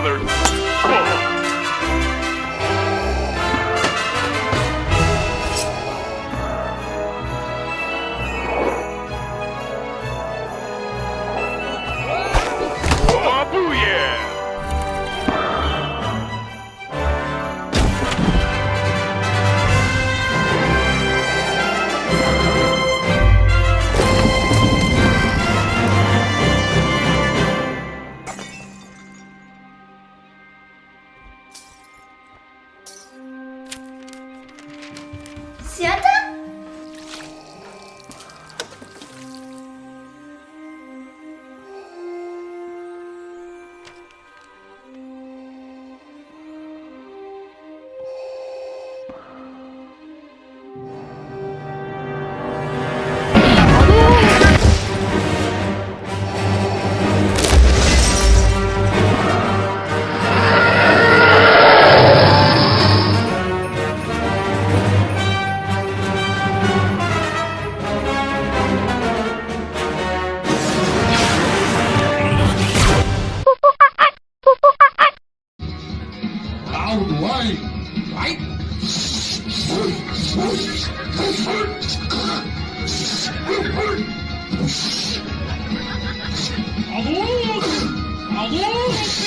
brother. Whoa. 咸的 Hadouken! Hadouken!